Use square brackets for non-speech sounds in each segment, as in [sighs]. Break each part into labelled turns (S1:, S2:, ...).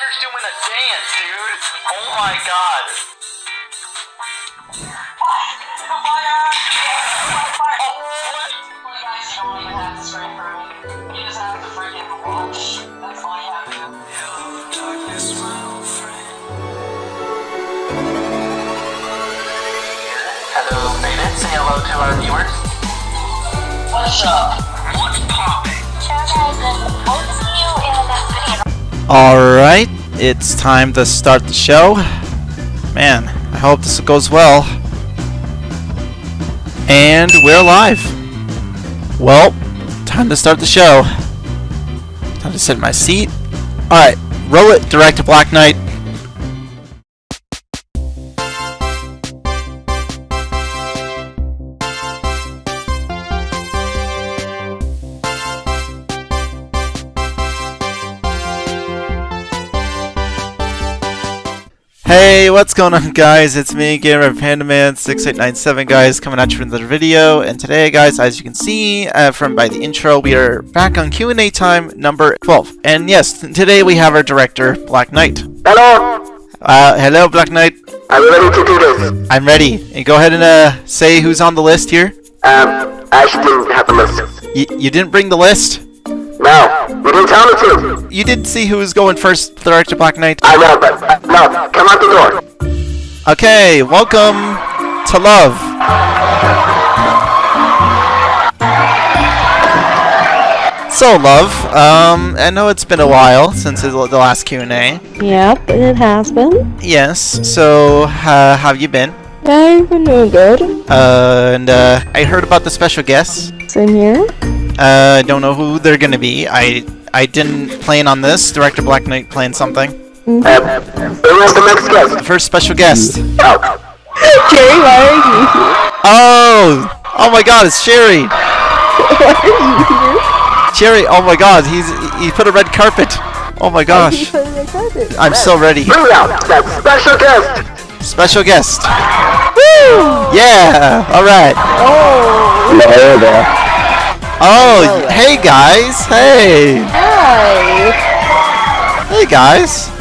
S1: Jagger's doing a dance, dude. Oh my god. Hello, Beta. Say hello to our viewers. What's up? What's poppin'?
S2: Alright, it's time to start the show. Man, I hope this goes well. And we're live. Well, time to start the show. Time to sit in my seat. Alright, roll it, direct to Black Knight. Hey, what's going on guys? It's me, Gamer Pandaman6897 guys, coming at you with another video. And today guys, as you can see uh, from by the intro, we are back on Q&A time number 12. And yes, today we have our director, Black Knight.
S3: Hello,
S2: Uh, hello, Black Knight.
S3: I'm ready to do this.
S2: I'm ready. And go ahead and uh, say who's on the list here.
S3: Um, I actually didn't have the list.
S2: Y you didn't bring the list?
S3: No, you didn't tell me to.
S2: You did see who was going first, Director Black Knight?
S3: I know, but uh, no, come out the door.
S2: Okay, welcome to love. So, love, um, I know it's been a while since the the last Q&A.
S4: Yep, it has been.
S2: Yes, so, uh, how have you been?
S4: I've been doing good.
S2: Uh, and, uh, I heard about the special guests.
S4: Same here.
S2: Uh, don't know who they're gonna be. I, I didn't plan on this. Director Black Knight planned something.
S3: Um, who was the next guest?
S2: First special guest.
S3: Oh,
S4: Jerry, why are you here?
S2: Oh! Oh my god, it's Sherry! [laughs]
S4: Why are you here?
S2: Sherry, oh my god, he's he put a red carpet. Oh my gosh.
S4: put it in the carpet.
S2: I'm so ready.
S3: bring out that special guest.
S2: Special guest. Woo! Yeah! Alright.
S4: Oh,
S3: Hello there.
S2: Oh, hey guys! Hey!
S4: hi.
S2: Hey guys!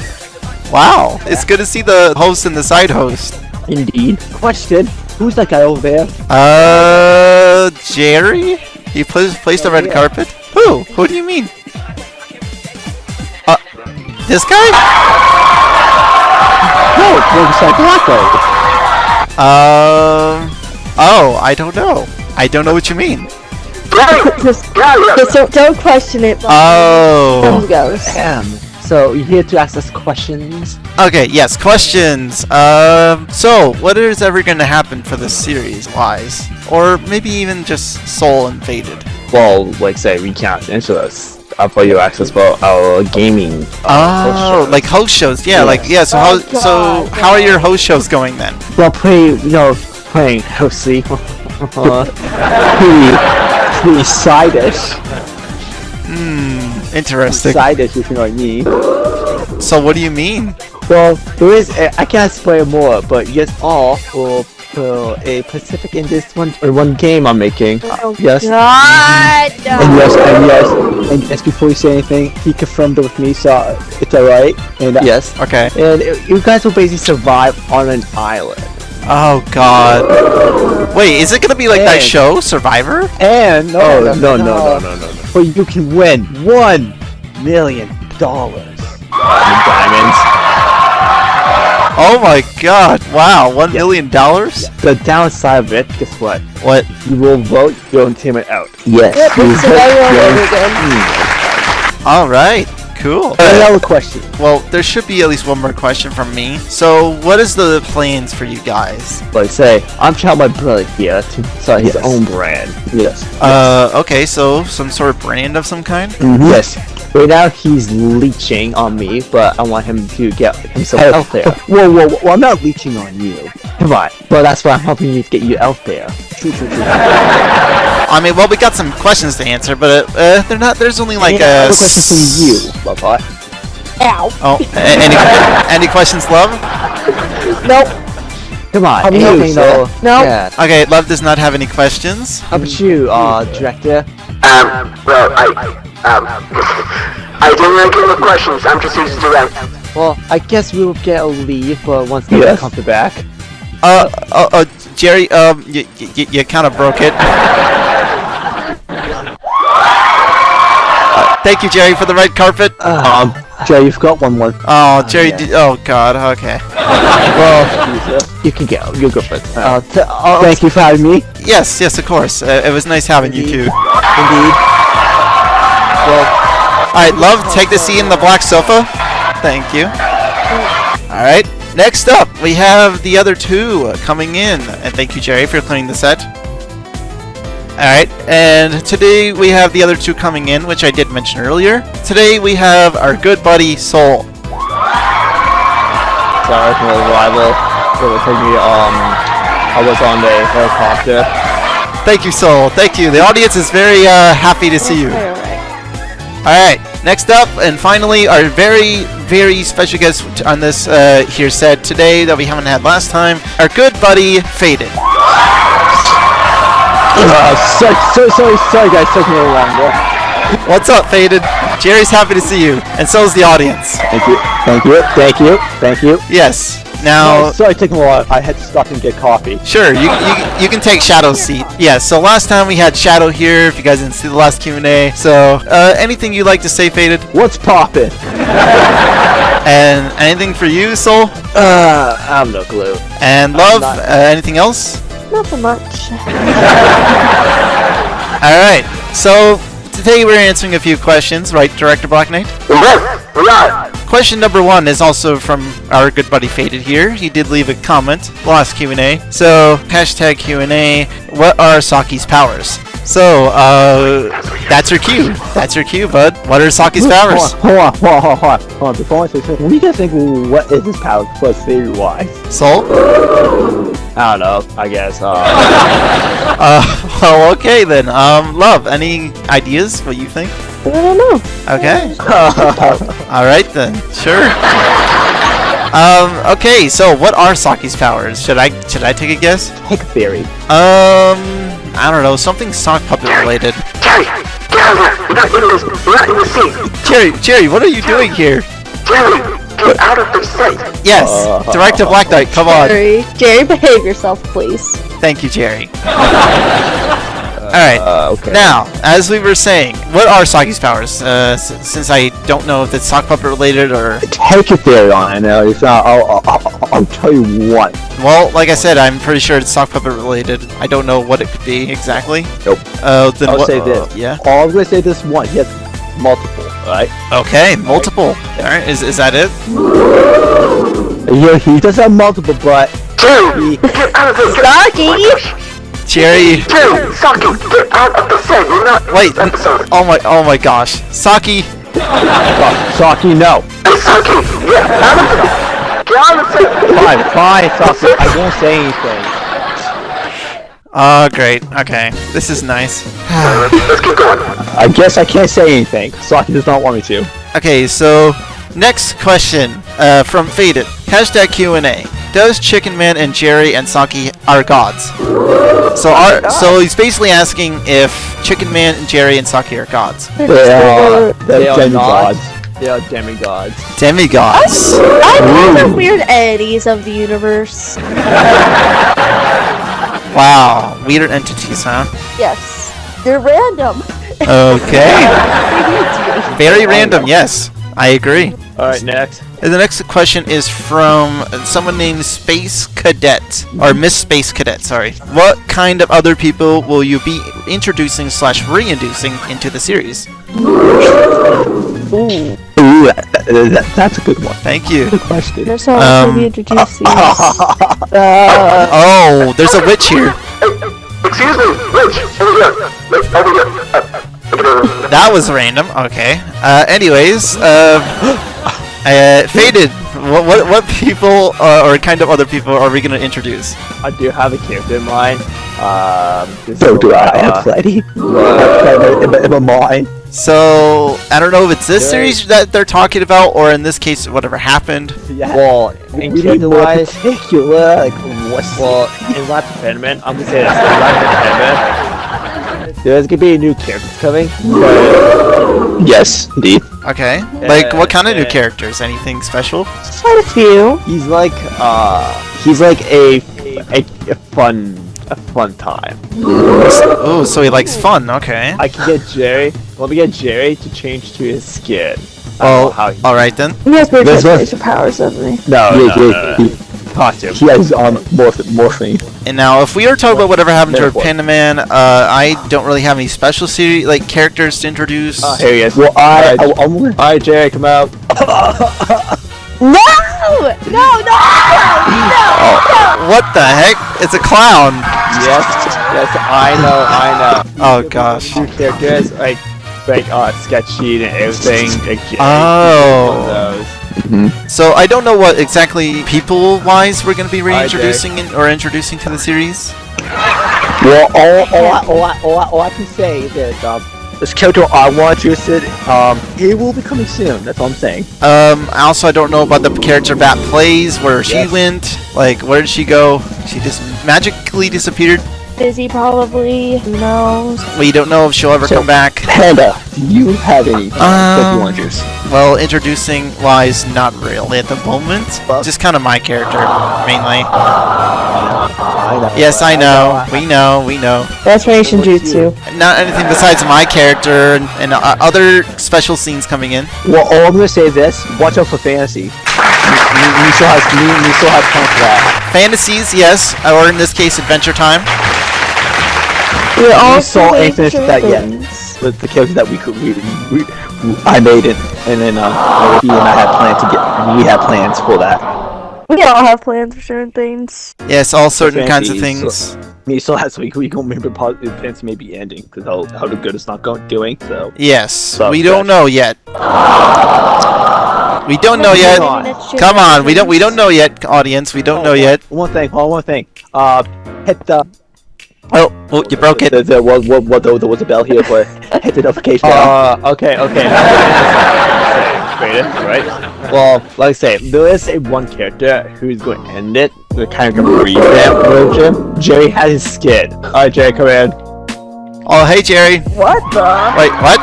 S2: Wow, it's good to see the host and the side host.
S5: Indeed. Question: Who's that guy over there?
S2: Uh, Jerry? He pla- placed a red
S5: yeah.
S2: carpet? Who? Who do you mean? Uh, this guy?
S5: No, looks like Blacko.
S2: Um, oh, I don't know. I don't know what you mean.
S3: Gary, [laughs]
S4: Just, just don't, don't question it.
S2: Oh.
S4: goes.
S5: Damn. So you're here to ask us questions?
S2: Okay, yes, questions. Um, so, what is ever going to happen for this series, wise? Or maybe even just Soul Invaded?
S6: well, like say we can't answer this. I'll for you access for our gaming. Uh, host
S2: Oh,
S6: shows.
S2: like host shows, yeah, like, yeah, so how,
S4: Oh,
S2: so
S4: God,
S2: how are your host shows going then?
S5: Well, pretty, you know, playing hostly. [laughs] [laughs] pretty, pretty side-ish.
S2: Interesting.
S5: Side-ish, if you know what I mean.
S2: So what do you mean?
S5: Well, there is. A, I can't explain more, but yes, all will put a Pacific in this one or one game I'm making.
S4: Oh,
S5: yes.
S4: God.
S5: And yes, and yes, and yes. Before you say anything, he confirmed it with me, so it's alright. And uh, yes,
S2: Okay.
S5: and you guys will basically survive on an island.
S2: Oh god. Wait, is it gonna be like that show, Survivor?
S5: And no,
S6: oh no no no no no no.
S5: But you can win one million dollars.
S6: Diamonds.
S2: Oh my god, wow, one million dollars?
S5: The downside of it, guess what?
S2: What?
S5: You will vote your own team out. Yes.
S4: Yep,
S5: you
S4: it's
S5: vote
S4: survival
S5: your
S4: all over again.
S2: Alright, cool.
S5: Another question.
S2: Well, there should be at least one more question from me. So, what is the plans for you guys?
S5: Like say, I'm trying my brother here to start his
S6: Yes.
S5: own brand. Yes.
S2: Uh, okay, so some sort of brand of some kind?
S5: Yes. Right now he's leeching on me, but I want him to get himself out there. [laughs] Whoa, whoa, whoa! I'm not leeching on you. Come on. But that's why I'm helping you get you out there. [laughs]
S2: I mean, well, we got some questions to answer, but uh, they're not. There's only like
S5: yeah,
S2: uh,
S5: a question from you, Bubba.
S4: Ow.
S2: Oh, a- any [laughs] any questions, love?
S4: Nope.
S5: Come on.
S4: How about
S5: you,
S4: you,
S5: so,
S4: No.
S5: Yeah.
S2: Okay, love does not have any questions.
S5: How about you, uh, director?
S3: Um, well, I, um, [laughs] I didn't really get the questions. I'm just used to them.
S5: Well, I guess we'll get a leave but once they
S6: Yes.
S5: come back.
S2: Uh, uh, uh Jerry, um, you, you, you kind of broke it. [laughs] thank you, Jerry, for the red carpet.
S5: Um, Jay, you've got one more.
S2: Oh, Jerry,
S5: yeah.
S2: did, oh god, okay. [laughs]
S5: Well, [laughs] you can go. You go first. Uh, t- uh, thank you for having me.
S2: Yes, yes, of course. Uh, it was nice having you too.
S5: Indeed. Well,
S2: Alright, love, take the seat in the black sofa. Thank you. Alright, next up, we have the other two uh, coming in. And thank you, Jerry, for cleaning the set. Alright, and today we have the other two coming in, which I did mention earlier. Today we have our good buddy, Soul.
S5: sorry for the arrival. It will take me. Um, I was on the helicopter.
S2: Thank you, Soul. Thank you. The audience is very uh, happy to see you.
S4: Alright.
S2: Alright, next up, and finally, our very, very special guest on this uh, here set today that we haven't had last time, our good buddy, Faded.
S5: Uh, sorry, sorry, sorry, sorry, guys. Took me a little longer.
S2: What's up, Faded? Jerry's happy to see you, and so is the audience.
S5: Thank you, thank you, thank you, thank you.
S2: Yes. Now,
S5: sorry, taking a while. I had to stop and get coffee.
S2: sure, you, you, you can take Shadow's seat. Yeah, so last time we had Shadow here, if you guys didn't see the last Q&A. So, uh, anything you'd like to say, Faded?
S5: What's poppin'? [laughs]
S2: And anything for you, Soul?
S5: Uh, I have no clue.
S2: And Love?
S5: not-
S2: Uh, anything else?
S4: Nothing much. [laughs]
S2: Alright, so today we're answering a few questions, right, Director Black Knight?
S3: Yes, we are.
S2: Question number one is also from our good buddy Faded here. He did leave a comment, last Q&A. So, hashtag Q&A, what are Saki's powers? So, uh, that's your cue. That's your cue, bud. What are Saki's powers?
S5: Hold on, hold on, hold on, hold on, hold on. Before I say something, what do guys think? What is his power plus theory wise?
S2: Soul?
S5: I don't know. I guess. Uh, [laughs]
S2: Uh, well, okay then. Um, Love, any ideas what you think?
S4: I don't know.
S2: Okay. [laughs] Alright then. Sure. Um, okay, so what are Saki's powers? Should I should I take a guess?
S5: take a theory.
S2: Um, I don't know, something sock puppet related.
S3: Jerry, get out of here. We're not in this. We're not in the seat.
S2: Jerry, Jerry, what are you doing here?
S3: Jerry, get out of the seat.
S2: Yes,
S5: Uh,
S2: Director Black Knight, come on.
S4: Jerry, Jerry, behave yourself, please.
S2: Thank you, Jerry. [laughs] Alright,
S5: Uh, okay.
S2: now, as we were saying, what are Saki's powers? Uh, s- since I don't know if it's sock puppet related or...
S5: take a theory on it. No, it's not. I'll, I'll, I'll, I'll tell you what.
S2: Well, like I said, I'm pretty sure it's sock puppet related. I don't know what it could be exactly.
S5: Nope.
S2: Uh, then
S5: I'll
S2: what,
S5: say
S2: uh,
S5: this.
S2: yeah.
S5: All I'm gonna say this one. He has multiple. Alright.
S2: Okay, multiple. Alright, is, is that it?
S5: Yeah, he does have multiple, but
S3: Jerry,
S5: he.
S3: get out of the seat.
S4: Saki!
S2: Jerry...
S3: Jerry, Saki, get out of the set. We're not
S2: Wait,
S3: episode.
S2: oh my, oh my gosh. Saki,
S5: Saki, no.
S3: Saki, get out of the Get out of the set.
S5: Fine, fine, Saki. I won't say anything.
S2: Oh, great. Okay. This is nice.
S3: Let's keep going.
S5: I guess I can't say anything. Saki does not want me to.
S2: Okay, so next question uh, from Faded. Hashtag Q&A. Does Chicken Man and Jerry and Saki are gods? So are so he's basically asking if Chicken Man and Jerry and Saki are gods.
S5: They are,
S4: They
S5: they're
S6: are
S5: demigods. They are demigods.
S2: Demigods.
S4: I like the weird entities of the universe.
S2: Wow. Weird entities, huh?
S4: Yes. They're random.
S2: Okay. [laughs]
S4: They need to be.
S2: Very random, yes. I agree.
S5: Alright, next.
S2: And the next question is from someone named Space Cadet, or Miss Space Cadet, sorry. What kind of other people will you be introducing slash reintroducing into the series?
S5: Ooh, that, that- that- that's a good one.
S2: Thank you.
S5: Good question.
S4: There's how
S2: Um,
S4: we introduce these. Uh,
S2: Oh, there's a witch here.
S3: Excuse me, Rich, over here. Over here.
S2: That was random. Okay. Uh, anyways, uh, [gasps] uh, Faded. What, what what people uh, or kind of other people are we gonna introduce?
S5: I do have a character in mind. Um,
S6: So do I. I have plenty.
S5: uh, [laughs]
S6: in, in, in my mind.
S2: So I don't know if it's this
S5: Yeah.
S2: series that they're talking about, or in this case, whatever happened.
S6: Yeah.
S5: well, in
S6: we need
S5: character
S6: to know
S5: wise,
S6: particular. Like, what's
S5: well, in Life Defendment, I'm gonna say this. In Life Defendment, There's gonna be a new character coming. But
S6: Yes, indeed.
S2: Okay. Like, what kind of new
S5: uh,
S2: characters? Anything special?
S4: Quite a few.
S5: he's like uh he's like a a, a fun a fun time.
S2: Oh, so he likes fun. Okay.
S5: I can get Jerry. Let me get Jerry to change to his skin. I don't know
S2: Oh,
S5: how he,
S2: all right then.
S4: He has weird
S5: This was-
S4: transformation powers, doesn't he?
S5: no,
S6: Yeah,
S5: no,
S6: yeah,
S5: no, no.
S6: he,
S5: costume.
S6: he has um morph morphing.
S2: And now, if we are talking about whatever happened to
S5: Therefore.
S2: Panda Man, uh, I don't really have any special series like characters to introduce.
S5: Uh, here he is.
S6: Well, I, I,
S5: Alright.
S6: I'm gonna-
S5: Alright, Jerry, come out. [laughs]
S4: No! No, no, no,
S2: what the heck? It's a clown.
S5: Yes, yes, I know, I know.
S2: Oh gosh.
S5: Two characters, like, like, uh, sketch sheet and everything. Like,
S2: Oh.
S5: one of those.
S2: So I don't know what exactly people-wise we're going to be reintroducing in, or introducing to the series.
S6: well, all, all, I,
S5: all, all, I, all I can say is that um, this character I want to sit, um, he will be coming soon. That's all I'm saying.
S2: Um, also, I don't know about the character Bat plays, where she
S5: Yes.
S2: went. Like, where did she go? She just magically disappeared.
S4: Busy probably. Who knows?
S2: We don't know if she'll ever
S6: So-
S2: come back.
S6: Panda, do you have any that
S2: Um,
S6: you want to use?
S2: Well, introducing wise, not really at the moment. But Just kind of my character, mainly.
S5: I know.
S2: Yes, I know. We know. We know.
S4: Transformation jutsu.
S2: Not anything besides my character and, and uh, other special scenes coming in.
S5: Well, all I'm gonna say is this: watch out for fantasy. You still has you still have time for that.
S2: Fantasies, yes, or in this case, Adventure Time.
S4: We're all
S5: saw
S4: doing
S5: ain't finished that yet. With the characters that we could, we, we, I made it, and then uh, he and I had plans to get. We had plans for that.
S4: We all have plans for certain things.
S2: Yes, all certain kinds of
S5: Fantasies,
S2: things.
S5: Me still has we we gonna remember positive plans maybe ending because how how the good it's not going doing. So
S2: Yes,
S5: So
S2: we don't
S5: fresh.
S2: know yet. We don't know yet.
S5: on.
S2: Come on, we don't we don't know yet, audience. We don't know yet.
S5: One thing, hold on, one thing. Uh, hit the.
S2: Oh, oh, you broke it.
S5: There, there was what what there was a bell here for [laughs] hit the notification. Uh, okay, okay. [laughs] Right? Well, like I say, there is a one character who's going to end it. We're kind of gonna revamp version. Jerry has his skin. Alright, Jerry, come in.
S2: Oh, hey Jerry.
S4: What the?
S2: Wait, what?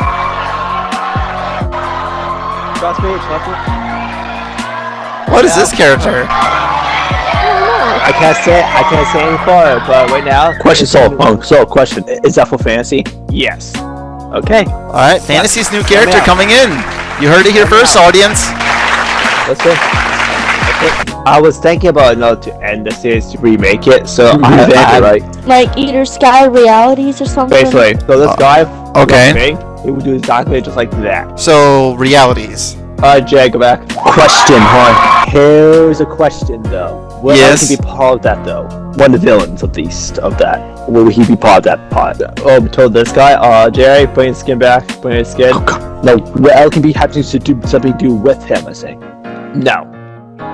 S5: Trust me, trust me.
S2: What is this character?
S5: I can't say I can't say any further, but right now.
S6: Question, solved, um,
S5: So, question: Is that for fantasy? Yes. Okay.
S2: All right, Fantasy's new character coming in. You heard it here first, audience.
S5: Let's go. I was thinking about you know, to end the series to remake it, so I, I,
S6: Revamp it,
S5: right?
S4: Like either Sky Realities or something?
S5: Basically, so this guy,
S2: Uh, okay.
S5: thing, he would do exactly just like that.
S2: So realities.
S5: Alright, Jay, go back. Question, huh? Here's a question though. Will
S2: Yes.
S5: he be part of that though? One of the villains, at least, of that. Will he be part of that part? Oh, we told this guy, uh, Jerry, bring his skin back, bring his skin. No, Will can be happy to do something to do with him, I say. No.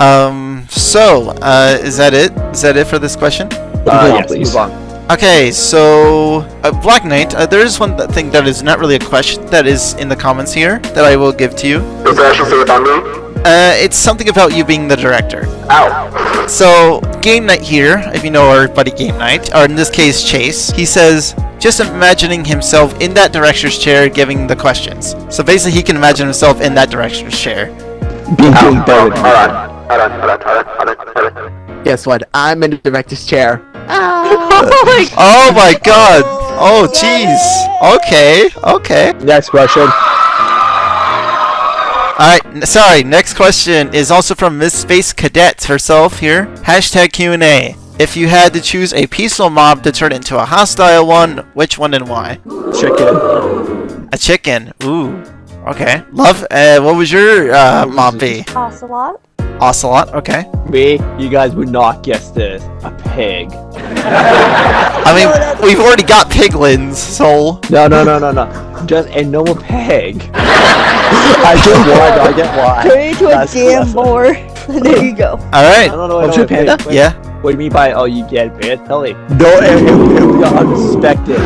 S2: Um. So, uh, is that it? Is that it for this question?
S5: Uh, yes,
S6: please.
S5: move on.
S2: Okay, so uh, Black Knight. Uh, there is one th- thing that is not really a question that is in the comments here that I will give to you.
S3: Does that actually say it on me?
S2: Uh, it's something about you being the director.
S3: Ow.
S2: So, Game Night here, if you know our buddy Game Night, or in this case Chase, he says, just imagining himself in that director's chair giving the questions. So basically, he can imagine himself in that director's chair.
S6: Being doing better
S3: Hold
S6: than
S3: on. Hold on. Hold on. Hold on. Hold on. Hold on.
S5: Guess what? I'm in the director's chair. [laughs]
S2: Oh my god! Oh, jeez. Okay, okay.
S5: Next question.
S2: Alright, sorry, next question is also from Miss Space Cadet herself here. Hashtag Q&A. If you had to choose a peaceful mob to turn into a hostile one, which one and why?
S5: Chicken.
S2: A chicken. Ooh. Okay. Love, uh, what was your uh, mob be?
S4: Ocelot?
S2: Ocelot, okay.
S5: Me, you guys would not guess this. A pig. [laughs]
S2: I mean, we've already got piglins, so...
S5: No, no, no, no, no. Just a normal pig. [laughs] I get why. I get why. [laughs]
S4: Turn into a
S5: That's-
S4: jam boar. there you go.
S5: I
S2: Alright.
S5: don't know. What
S6: true panda?
S5: Wait,
S2: Yeah.
S5: What do you mean by oh you get it? Tell me. No, it, it, it was unexpected.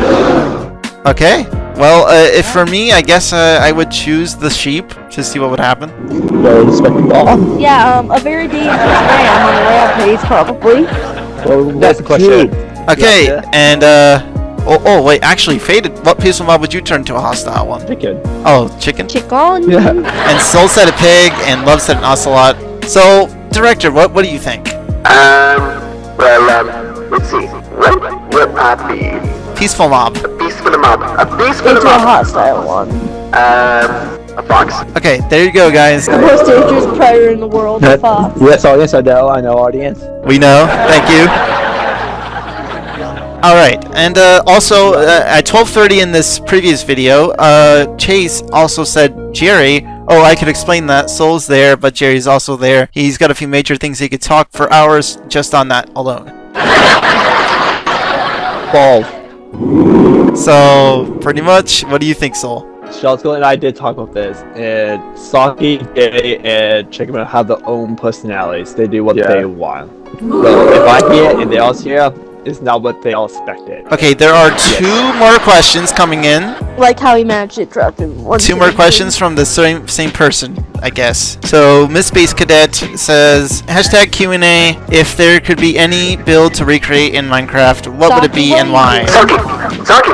S2: Okay. Well, uh, if for me, I guess uh, I would choose the sheep to see what would happen.
S6: Very respectable.
S4: Yeah, um, a very dangerous ram on a rampage, probably.
S5: Well, that's the question.
S2: Okay,
S5: Yeah.
S2: and uh, Oh, oh, wait, actually, Faded, what piece of mob would you turn to a hostile one?
S5: Chicken.
S2: Oh, chicken?
S4: Chicken.
S5: Yeah. [laughs]
S2: And Soul said a pig, and Love said an ocelot. So, Director, what, what do you think?
S3: Um, well, um, let's see. What would I be?
S2: Peaceful mob.
S3: A peaceful mob. A peaceful for the
S4: Into a hostile one.
S3: Um, a fox.
S2: Okay, there you go, guys.
S4: The most dangerous predator in the world, the fox.
S5: Yes, audience, I know, I know, audience.
S2: We know. Thank you. All right, and uh, also uh, at 12:30 in this previous video, uh, Chase also said Jerry. Oh, I could explain that. Soul's there, but Jerry's also there. He's got a few major things he could talk for hours just on that alone.
S5: Bald.
S2: So pretty much, what do you think, Soul?
S5: Shelsko and I did talk about this, and Saki, Gay, and Chicken have their own personalities. They do what
S6: Yeah.
S5: they want. So if I hear and they all hear, it's not what they all expected.
S2: Okay, there are two more questions coming in.
S4: Like how he managed it dropped in one.
S2: Two more
S4: second.
S2: questions from the same same person, I guess. So Miss Space Cadet says hashtag Q and A. If there could be any build to recreate in Minecraft, what would it be and why?
S3: Saki! Saki!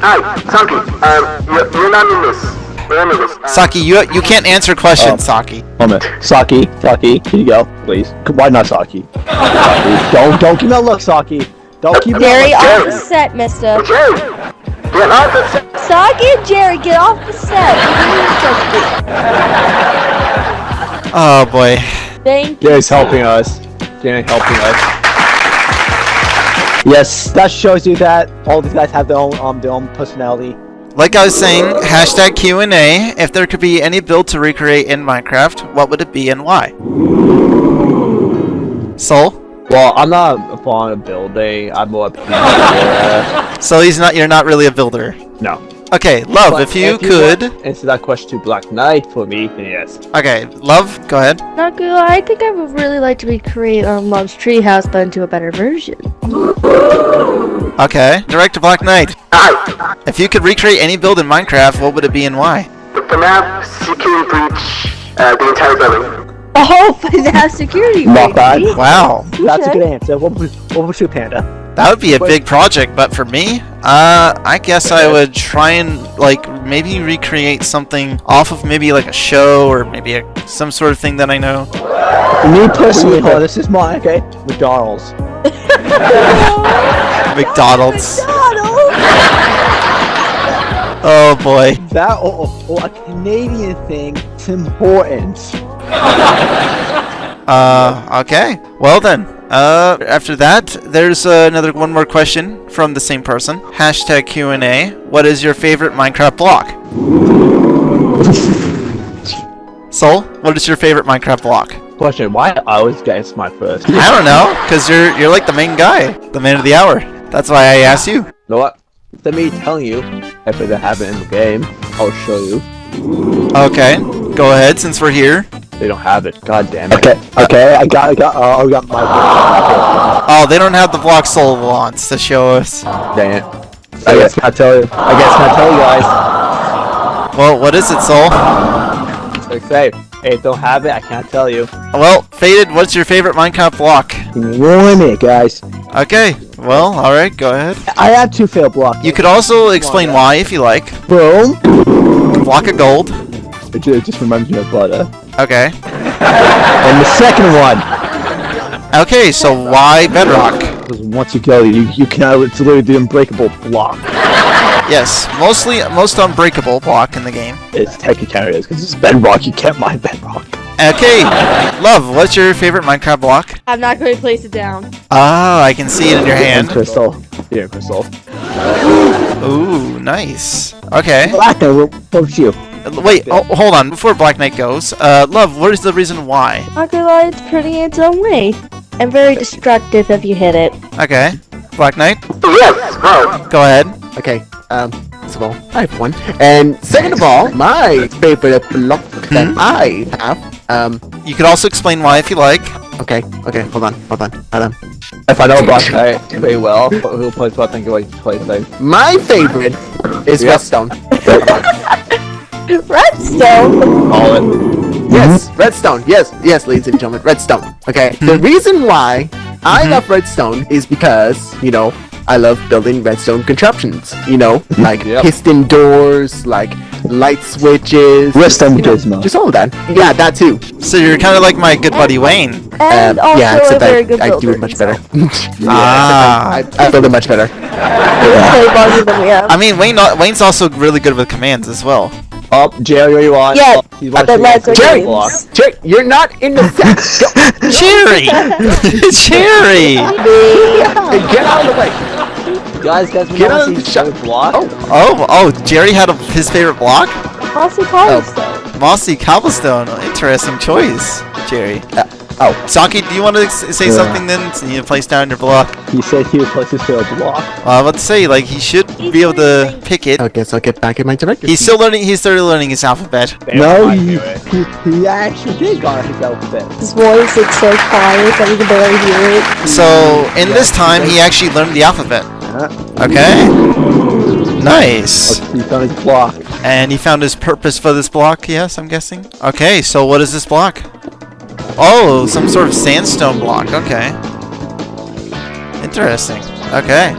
S3: Hi, Saki. Um, you're, you're not in this. Remember this. Um,
S2: Saki, you you can't answer questions,
S5: Oh.
S2: Saki.
S5: Hold on. Saki, Saki, here you go, please? Why not Saki? Saki, [laughs] don't, don't give me a look, Saki. Don't keep me
S4: Jerry,
S3: Jerry.
S4: off the set, mister.
S3: Jerry! Get off the set!
S4: Saki and Jerry, get off the set. [laughs]
S2: Oh boy.
S4: Thank you.
S5: Jerry's helping us. Jerry helping us. Yes, that shows you that all these guys have their own um their own personality.
S2: Like I was saying, hashtag Q and A. If there could be any build to recreate in Minecraft, what would it be and why? Soul.
S5: Well, I'm not fond of building. I'm more of a [laughs]
S2: So he's not. You're not really a builder.
S5: No.
S2: Okay, love.
S5: But
S2: if you
S5: want
S2: could.
S5: answer that question to Black Knight for me, then yes.
S2: Okay, love. Go ahead.
S4: Not. I think I would really like to recreate um, Love's Treehouse, but into a better version.
S2: Okay, direct to Black Knight. If you could recreate any build in Minecraft, what would it be and why?
S3: The FNAF security breach, uh, the entire building.
S4: Oh, but it has security. [laughs]
S5: Not bad.
S4: breach.
S2: Wow,
S5: That's a good answer. What would, what would you, Panda?
S2: that would be a big project. But for me, uh, I guess I would try and like maybe recreate something off of maybe like a show or maybe a, some sort of thing that I know.
S5: Me personally, oh, this is mine, okay? McDonald's. [laughs]
S2: McDonald's. [laughs]
S4: McDonald's.
S2: Oh boy.
S5: That or, or, or a Canadian thing, Tim Hortons. [laughs]
S2: Uh, okay. Well then. Uh, after that, there's uh, another one more question from the same person. Hashtag Q and A. What is your favorite Minecraft block? [laughs] Soul, what is your favorite Minecraft block?
S5: Question, why I always guess my first?
S2: I don't know, cause you're you're like the main guy, the man of the hour. That's why I asked you.
S5: know what? Let me tell you, if it happen in the game, I'll show you.
S2: Okay, go ahead since we're here.
S5: They don't have it. God damn it. Okay, okay, I got, I got, uh, I got my.
S2: Oh, they don't have the block Soul wants to show us.
S5: Dang it. I guess I'll tell you. I guess I'll tell you guys.
S2: Well, what is it, Soul?
S5: Like say, hey, don't have it. I can't tell you.
S2: Well, Faded, what's your favorite Minecraft block?
S5: Give me one minute, guys.
S2: Okay, well, all right, go ahead.
S5: I had two failed blocks.
S2: You could also explain why if you like.
S5: boom.
S2: Block of gold.
S5: It just reminds me of butter.
S2: Okay.
S5: And the second one.
S2: Okay, so why bedrock?
S5: Because once you go, you you cannot. Uh, it's literally the unbreakable block.
S2: Yes, mostly most unbreakable block in the game.
S5: It's technically is because it's bedrock. You can't mine bedrock.
S2: Okay, love. What's your favorite Minecraft block?
S4: I'm not going to place it down.
S2: Oh, I can see it in your
S5: And
S2: hand.
S5: crystal. Yeah, crystal.
S2: Ooh, nice. Okay.
S5: Black Knight, what what was you?
S2: Wait, oh, hold on. Before Black Knight goes, uh, love. What is the reason why?
S4: Not gonna lie, it's pretty in its own way. And very destructive if you hit it.
S2: Okay, Black Knight,
S3: Yes!
S2: Go ahead.
S7: Okay, um, first of all, I have one. And second of all, [laughs] my favorite block that hmm? I have, um,
S2: You could also explain why if you like.
S7: okay, okay, hold on, hold on, hold on.
S5: If I know Black Knight very well, who plays what? I think what plays like.
S7: My favorite is
S5: Yep.
S7: Redstone. [laughs]
S4: Redstone!
S5: Call it.
S7: Yes, mm-hmm. Redstone. Yes, yes, ladies and gentlemen, Redstone. Okay, the mm-hmm. reason why I mm-hmm. love Redstone is because, you know, I love building redstone contraptions. You know, [laughs] like
S5: Yep.
S7: piston doors, like light switches.
S6: Redstone
S7: you know,
S6: gizmo.
S7: Just all of that. Yeah, that too.
S2: So you're kind of like my good buddy Wayne.
S4: And
S7: Um,
S4: also
S7: yeah,
S4: a
S7: except
S4: very
S7: I,
S4: good
S7: I
S4: builder.
S7: do it much better. [laughs]
S2: Ah.
S7: I, I build it much better.
S4: Way longer than we have.
S2: I mean, Wayne. Wayne's also really good with commands as well.
S5: Up, Jerry, where you are?
S4: Yeah,
S5: He's
S4: but
S5: watching
S4: let's.
S7: Jerry!
S4: Block.
S7: Jerry, you're not in the set. [laughs] Go.
S2: Cherry, Cherry. [laughs]
S7: Hey, get out of the way.
S5: Guys, guys, we
S7: Get
S5: want
S7: out of the shot.
S5: Block.
S7: Oh,
S2: Oh, oh, Jerry had a, his favorite block.
S4: Mossy oh. cobblestone.
S2: Mossy cobblestone. Interesting choice, Jerry.
S7: Uh, oh.
S2: Saki, do you want to say
S6: Yeah.
S2: something then? So you place down your block.
S6: He said he would place his favorite block.
S2: Well, I was about say, like, he should be able to pick it.
S7: I guess I'll get back in my director.
S2: He's still learning. He's still learning his alphabet.
S6: No, he, he, he actually did got his alphabet.
S4: His voice is so quiet that we can barely hear it.
S2: So in this time, he actually learned the alphabet. Okay. Nice.
S6: Oh, he found his block.
S2: And he found his purpose for this block. Yes, I'm guessing. Okay. So what is this block? Oh, some sort of sandstone block. Okay. Interesting. Okay.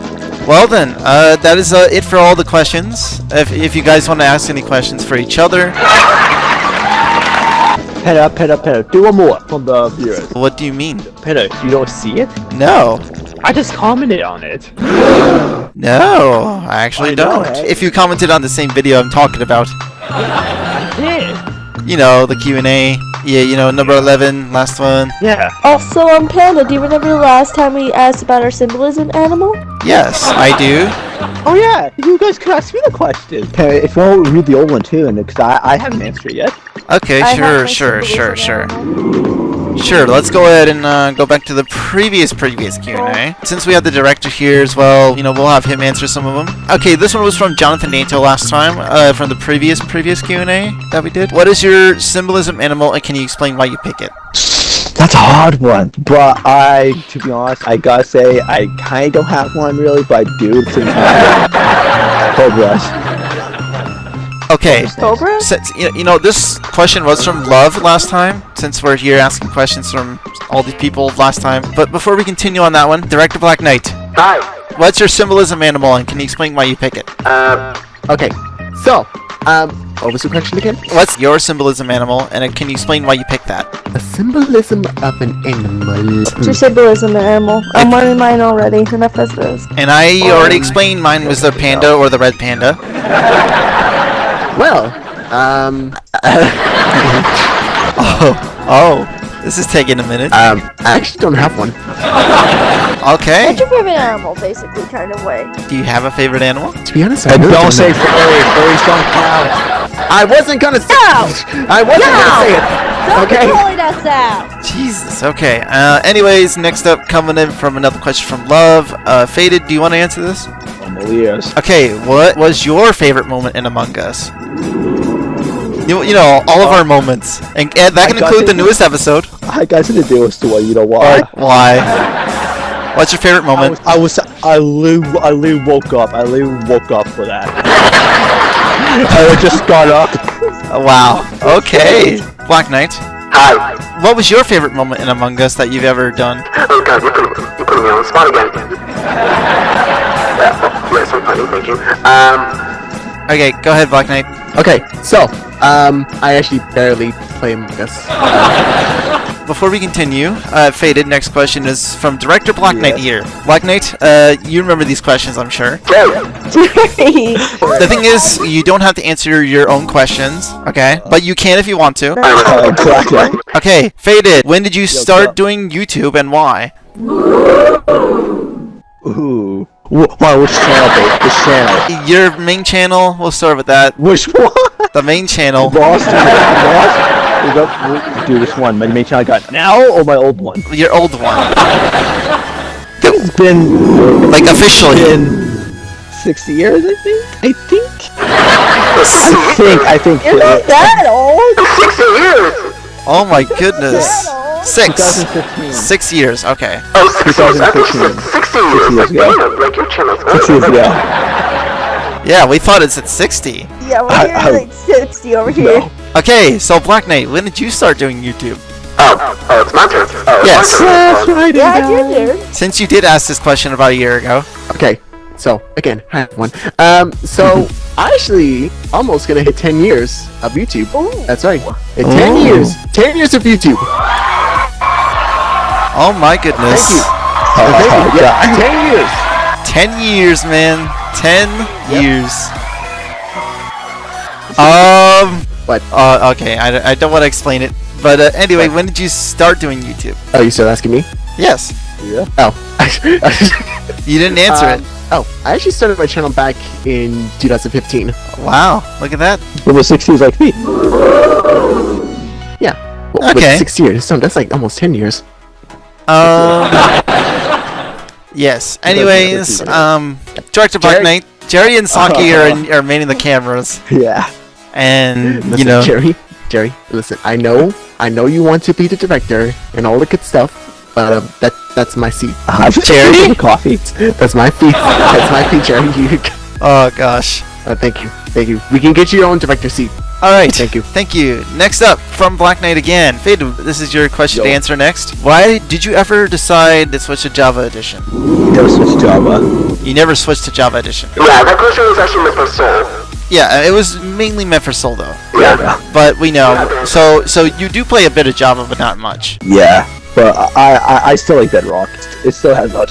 S2: Well then, uh, that is uh, it for all the questions. If, if you guys want to ask any questions for each other,
S6: Peter, Peter, Peter, do one more from the viewers.
S2: what do you mean?
S6: Peter, you don't see it?
S2: No.
S6: I just commented on it.
S2: No, I actually
S6: I
S2: don't.
S6: eh?
S2: If you commented on the same video I'm talking about,
S6: Yeah.
S2: You know, the Q&A, yeah, you know, number 11, last one.
S6: Yeah.
S4: Also, um, Panda, do you remember the last time we asked about our symbolism animal?
S2: Yes, I do.
S6: Oh yeah, you guys could ask me the question. Okay, if you want to read the old one too, and because I, I haven't answered it yet.
S2: Okay,
S4: I
S2: sure, sure, sure,
S4: symbolism
S2: sure. Sure, let's go ahead and uh, go back to the previous, previous Q&A. Since we have the director here as well, you know, we'll have him answer some of them. Okay, this one was from Jonathan Nato last time, uh, from the previous, previous Q&A that we did. What is your symbolism animal, and can you explain why you pick it?
S6: That's a hard one, but I, to be honest, I gotta say I kind of don't have one really, but I do. Since Cobras.
S2: Okay,
S4: Cobra?
S2: Since, you you know, this question was from Love last time, since we're here asking questions from all these people last time. But before we continue on that one, Director Black Knight,
S3: Hi.
S2: what's your symbolism animal, and can you explain why you pick it?
S3: Uh,
S7: Okay, so, um, what was the question again?
S2: What's your symbolism animal, and uh, can you explain why you picked that?
S7: A symbolism of an animal.
S4: What's your symbolism animal? I'm learning mine already. Enough as this.
S2: And I already explained mine was the panda or the red panda. [laughs]
S7: Well, um, [laughs]
S2: Oh, oh, this is taking a minute.
S7: um, I actually don't have one. [laughs]
S2: Okay,
S4: What's your favorite animal, basically, kind of way?
S2: do you have a favorite animal?
S7: To be honest, I
S6: And
S7: really
S6: don't
S7: don't
S6: say
S7: know.
S6: furry. Furries don't count.
S7: I wasn't gonna say. I wasn't gonna say it. Okay.
S4: Calling us out!
S2: Jesus, okay. Uh, anyways, next up, coming in from another question from Love. Uh, Faded, do you want to answer this?
S6: Amelias.
S2: Okay, what was your favorite moment in Among Us? You, you know, all of our moments. And, and that can include the newest episode.
S6: I got to do with the way you know why.
S2: Why? What's your favorite
S6: I
S2: moment?
S6: was, I was, I literally, I literally woke up. I literally woke up for that. [laughs] I just got up.
S2: Wow. Okay. Black Knight.
S3: hi.
S2: What was your favorite moment in Among Us that you've ever done?
S3: Oh god, you put, you put me on the spot again. [laughs] Yes, I'm funny, thank you. Um,
S2: Okay, go ahead, Black Knight.
S7: Okay, so, um, I actually barely play Among Us. [laughs]
S2: Before we continue, uh, Faded, next question is from Director Black Knight here. Black Knight, uh, you remember these questions, I'm sure. [laughs] The thing is, you don't have to answer your own questions, okay? But you can if you want to. [laughs] Okay, Faded, when did you start doing YouTube and why?
S6: Ooh. Wh- Why? Which channel? babe? Which channel?
S2: Your main channel, we'll start with that.
S6: Which [laughs] one?
S2: The main channel.
S6: Boston. Lost. We got. we- Do this one. My main channel got now or my old one?
S2: Your old one. [laughs]
S6: It's been
S2: Like officially.
S6: been six years, I think. I think. [laughs] I think. I think.
S4: You're not that old! [laughs]
S3: 60 years!
S2: Oh my goodness. Six.
S6: 2015.
S2: Six years, okay.
S3: Oh, 60 years. I think
S6: 2015.
S3: 60 years.
S6: years ago.
S3: Like your channel's
S6: Six years ago.
S2: Yeah, we thought it's at 60.
S4: Yeah, we're
S6: I-
S4: here
S6: I-
S4: like 60 over here.
S6: No.
S2: Okay, so Black Knight, when did you start doing YouTube?
S3: Oh, oh, it's my turn. Oh, it's
S2: Yes.
S3: my turn.
S6: That's right.
S4: Yeah, I did, dude.
S2: Since you did ask this question about a year ago.
S7: Okay, so again, hi everyone. Um, so [laughs] I actually almost gonna hit 10 years of YouTube. That's right. In 10
S6: Oh.
S7: years, 10 years of YouTube.
S2: Oh my goodness.
S7: Thank you.
S6: Oh,
S7: Thank you.
S6: God.
S7: Yeah, 10 years.
S2: 10 years, man. 10 years. [laughs] Um.
S7: What?
S2: Uh, okay, I, don't- I don't want to explain it. But uh, anyway, when did you start doing YouTube?
S7: Oh, you still asking me?
S2: Yes. Yeah.
S7: Oh. [laughs]
S2: You didn't answer
S7: Um, Oh, I actually started my channel back in 2015.
S2: Wow. Look at that.
S6: Almost six years like me.
S7: Yeah. Well,
S2: Okay.
S7: Six years. So that's like almost 10 years.
S2: Um. [laughs] yes. Anyways, um, Director Black
S7: Jerry-
S2: Knight, Jerry and Saki are, in, are manning the cameras, [laughs]
S6: Yeah.
S2: and
S7: Listen,
S2: you know,
S7: Jerry, Jerry, listen. I know, I know you want to be the director and all the good stuff, but um, that that's my seat. [laughs] [laughs]
S6: Uh,
S2: Charity?
S6: coffee.
S7: That's my feet. That's my feet, Jerry. You,
S2: oh gosh.
S7: uh, thank you, thank you. We can get you your own director seat.
S2: All right.
S7: Thank you.
S2: Thank you. Next up, from Black Knight again. Fade, this is your question to answer next. Why did you ever decide to switch to Java Edition?
S6: You Never switched to Java.
S2: You never switched to Java Edition.
S3: Yeah, that question was actually meant for Soul.
S2: Yeah, uh, it was mainly meant for Soul though.
S3: Yeah.
S2: But we know. So so you do play a bit of Java, but not much.
S6: Yeah, but I, I I still like Bedrock. It still has a